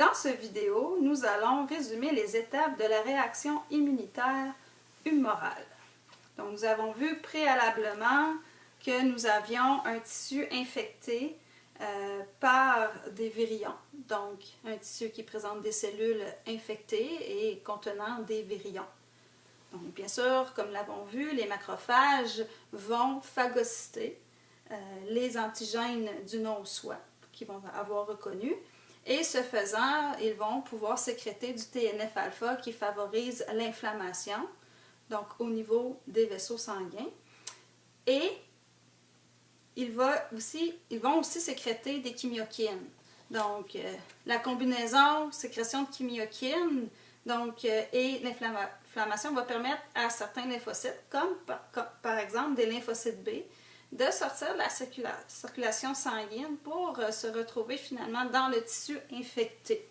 Dans cette vidéo, nous allons résumer les étapes de la réaction immunitaire humorale. Donc, nous avons vu préalablement que nous avions un tissu infecté euh, par des virions, donc un tissu qui présente des cellules infectées et contenant des virions. Donc, bien sûr, comme l'avons vu, les macrophages vont phagocyter euh, les antigènes du non-soi qu'ils vont avoir reconnus. Et ce faisant, ils vont pouvoir sécréter du TNF-alpha qui favorise l'inflammation, donc au niveau des vaisseaux sanguins. Et ils, aussi, ils vont aussi sécréter des chimiokines. Donc, euh, la combinaison sécrétion de chimiokines donc, euh, et l'inflammation va permettre à certains lymphocytes, comme par exemple des lymphocytes B, de sortir de la circulation sanguine pour euh, se retrouver finalement dans le tissu infecté.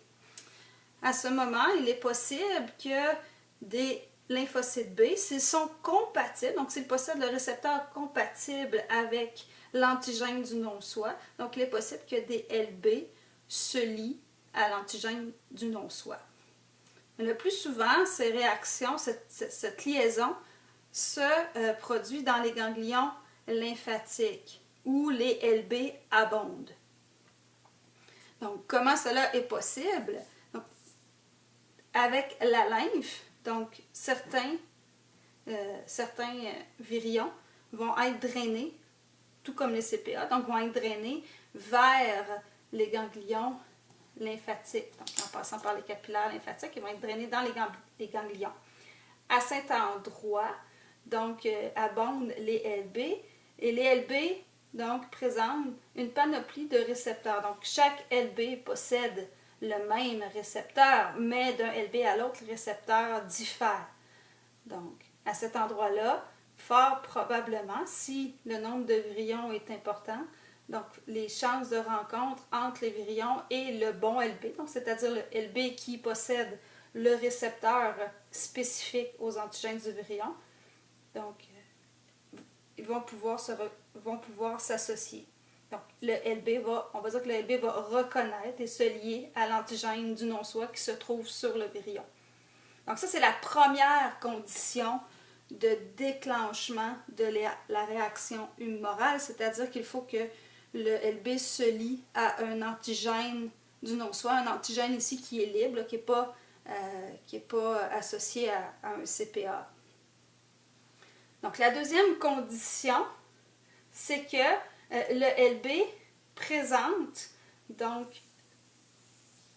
À ce moment, il est possible que des lymphocytes B, s'ils sont compatibles, donc s'ils possèdent le récepteur compatible avec l'antigène du non-soi, donc il est possible que des LB se lient à l'antigène du non-soi. Le plus souvent, ces réactions, cette, liaison se euh, produit dans les ganglions lymphatique où les LB abondent. Donc, comment cela est possible? avec la lymphe, donc certains, euh, certains euh, virions vont être drainés, tout comme les CPA, donc vont être drainés vers les ganglions lymphatiques. En passant par les capillaires lymphatiques, ils vont être drainés dans les, les ganglions. À cet endroit, donc, euh, abondent les LB et les LB, donc, présentent une panoplie de récepteurs. Donc, chaque LB possède le même récepteur, mais d'un LB à l'autre, le récepteur diffère. Donc, à cet endroit-là, fort probablement, si le nombre de virions est important, donc les chances de rencontre entre les virions et le bon LB, c'est-à-dire le LB qui possède le récepteur spécifique aux antigènes du virion, donc vont pouvoir vont pouvoir s'associer. Donc, le LB va, on va dire que le LB va reconnaître et se lier à l'antigène du non-soi qui se trouve sur le virion. Donc, ça, c'est la première condition de déclenchement de la, réaction humorale, c'est-à-dire qu'il faut que le LB se lie à un antigène du non-soi, un antigène ici qui est libre, qui n'est pas, euh, pas associé à un CPA. Donc, la deuxième condition, c'est que euh, le LB présente donc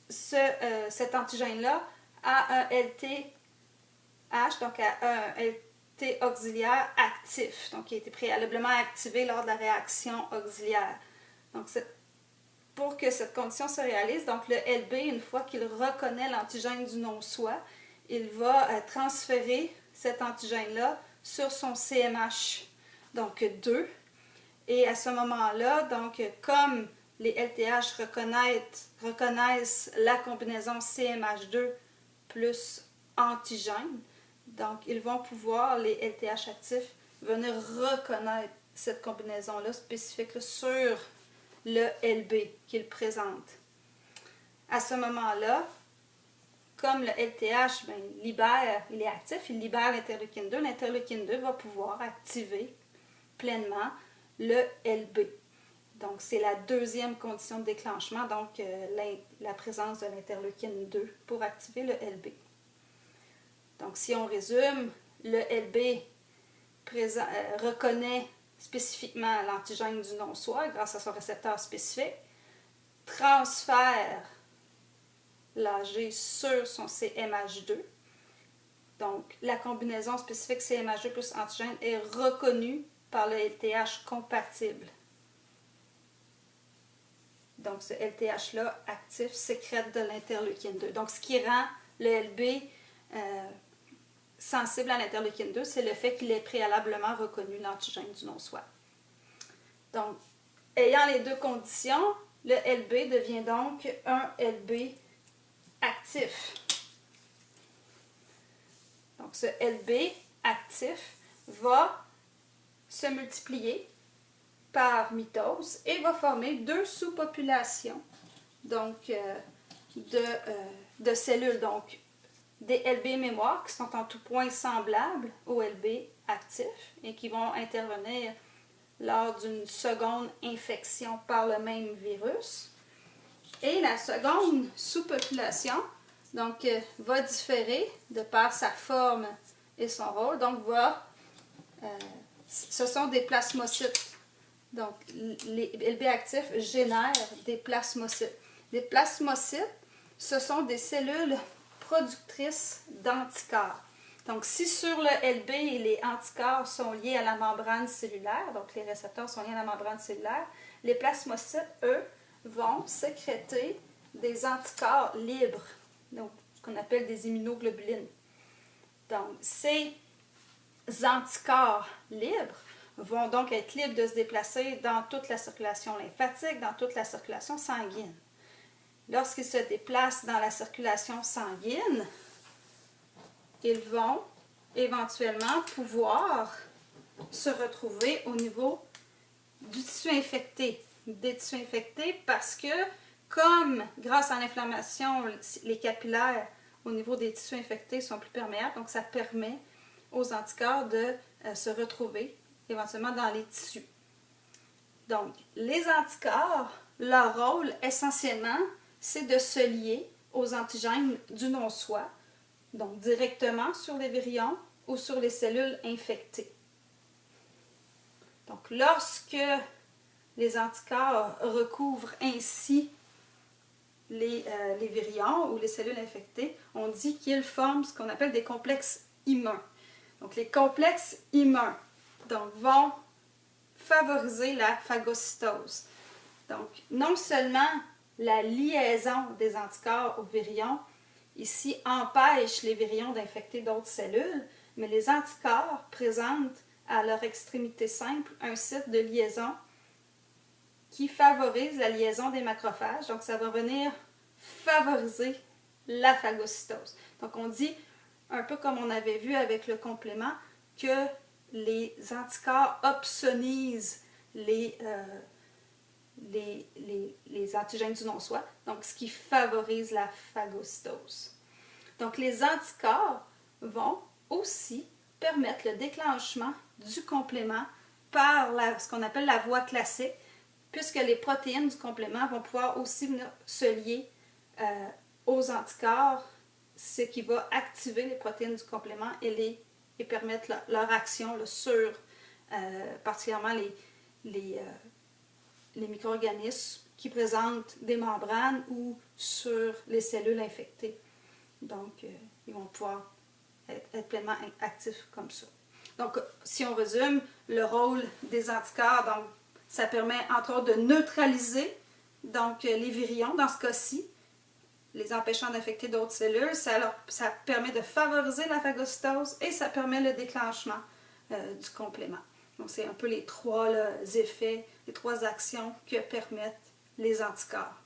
ce, euh, cet antigène-là à un LTH, donc à un LT auxiliaire actif, donc qui a été préalablement activé lors de la réaction auxiliaire. Donc, pour que cette condition se réalise, donc le LB, une fois qu'il reconnaît l'antigène du non-soi, il va euh, transférer cet antigène-là sur son CMH, donc 2. Et à ce moment-là, donc comme les LTH reconnaissent, la combinaison CMH2 plus antigène, donc ils vont pouvoir, les LTH actifs, venir reconnaître cette combinaison-là spécifique sur le LB qu'ils présentent. À ce moment-là, comme le LTH ben, libère, il est actif, il libère l'interleukine 2, l'interleukine 2 va pouvoir activer pleinement le LB. Donc, c'est la deuxième condition de déclenchement, donc euh, la, présence de l'interleukine 2 pour activer le LB. Donc, si on résume, le LB euh, reconnaît spécifiquement l'antigène du non-soi grâce à son récepteur spécifique, transfère l'AG sur son CMH2. Donc, la combinaison spécifique CMH2 plus antigène est reconnue par le LTH compatible. Donc, ce LTH-là, actif, sécrète de l'interleukine 2. Donc, ce qui rend le LB euh, sensible à l'interleukine 2, c'est le fait qu'il ait préalablement reconnu l'antigène du non-soi. Donc, ayant les deux conditions, le LB devient donc un LB actif. Donc ce LB actif va se multiplier par mitose et va former deux sous-populations. Euh, de, euh, de cellules, donc des LB mémoires qui sont en tout point semblables aux LB actifs et qui vont intervenir lors d'une seconde infection par le même virus. Et la seconde sous-population donc, euh, va différer de par sa forme et son rôle. Donc, va, euh, ce sont des plasmocytes. Donc, les LB actifs génèrent des plasmocytes. Les plasmocytes, ce sont des cellules productrices d'anticorps. Donc, si sur le LB, les anticorps sont liés à la membrane cellulaire, donc les récepteurs sont liés à la membrane cellulaire, les plasmocytes, eux, vont sécréter des anticorps libres, donc ce qu'on appelle des immunoglobulines. Donc, ces anticorps libres vont donc être libres de se déplacer dans toute la circulation lymphatique, dans toute la circulation sanguine. Lorsqu'ils se déplacent dans la circulation sanguine, ils vont éventuellement pouvoir se retrouver au niveau du tissu infecté, des tissus infectés parce que comme grâce à l'inflammation, les capillaires au niveau des tissus infectés sont plus perméables, donc ça permet aux anticorps de euh, se retrouver éventuellement dans les tissus. Donc, les anticorps, leur rôle essentiellement, c'est de se lier aux antigènes du non-soi, donc directement sur les virions ou sur les cellules infectées. Donc, lorsque les anticorps recouvrent ainsi les, euh, les virions ou les cellules infectées, on dit qu'ils forment ce qu'on appelle des complexes immuns. Donc, les complexes immuns donc, vont favoriser la phagocytose. Donc, non seulement la liaison des anticorps aux virions ici empêche les virions d'infecter d'autres cellules, mais les anticorps présentent à leur extrémité simple un site de liaison qui favorise la liaison des macrophages. Donc, ça va venir favoriser la phagocytose. Donc, on dit, un peu comme on avait vu avec le complément, que les anticorps opsonisent les, euh, les, les, antigènes du non-soi, donc ce qui favorise la phagocytose. Donc les anticorps vont aussi permettre le déclenchement du complément par ce qu'on appelle la voie classique, puisque les protéines du complément vont pouvoir aussi venir se lier euh, aux anticorps, ce qui va activer les protéines du complément et, les, et permettre leur action sur euh, particulièrement les, les, euh, les micro-organismes qui présentent des membranes ou sur les cellules infectées. Donc, ils vont pouvoir être, pleinement actifs comme ça. Donc, si on résume, le rôle des anticorps, donc, ça permet entre autres de neutraliser donc, les virions dans ce cas-ci, les empêchant d'infecter d'autres cellules. Ça, ça permet de favoriser la phagocytose et ça permet le déclenchement euh, du complément. Donc, c'est un peu les trois effets, les trois actions que permettent les anticorps.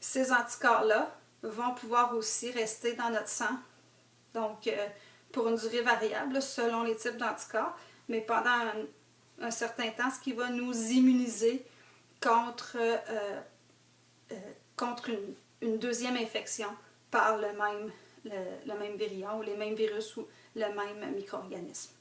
Ces anticorps-là vont pouvoir aussi rester dans notre sang, donc euh, pour une durée variable selon les types d'anticorps, mais pendant certain temps, ce qui va nous immuniser contre, euh, contre une, deuxième infection par le même, le même virion ou les mêmes virus ou le même micro-organisme.